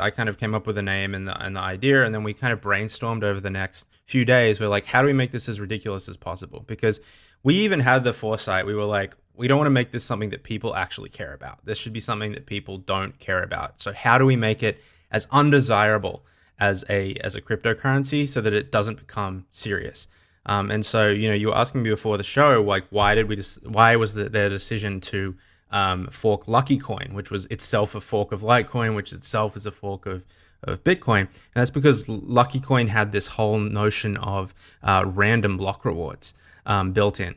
I kind of came up with a name and the, and the idea, and then we kind of brainstormed over the next few days. We're like, how do we make this as ridiculous as possible? Because we even had the foresight. We were like, we don't want to make this something that people actually care about. This should be something that people don't care about. So how do we make it as undesirable as a as a cryptocurrency so that it doesn't become serious? Um, and so, you know, you were asking me before the show, like, why did we just, why was the, their decision to um, fork Lucky Coin, which was itself a fork of Litecoin, which itself is a fork of, of Bitcoin. And that's because Lucky Coin had this whole notion of uh, random block rewards um, built in.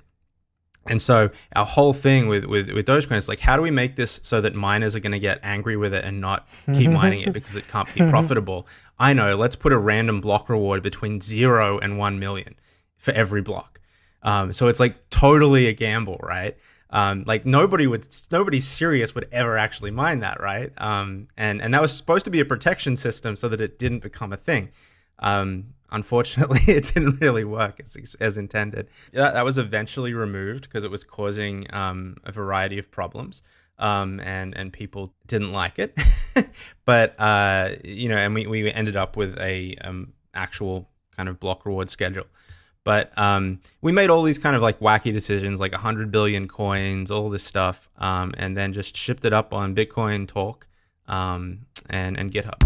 And so our whole thing with, with, with Dogecoin is like, how do we make this so that miners are going to get angry with it and not keep mining it because it can't be profitable? I know, let's put a random block reward between zero and 1 million for every block. Um, so it's like totally a gamble, right? Um, like nobody would, nobody serious would ever actually mind that, right? Um, and and that was supposed to be a protection system so that it didn't become a thing. Um, unfortunately, it didn't really work as, as intended. That, that was eventually removed because it was causing um, a variety of problems. Um, and and people didn't like it, but uh, you know, and we, we ended up with a um, actual kind of block reward schedule. But um, we made all these kind of like wacky decisions, like 100 billion coins, all this stuff, um, and then just shipped it up on Bitcoin Talk um, and, and GitHub.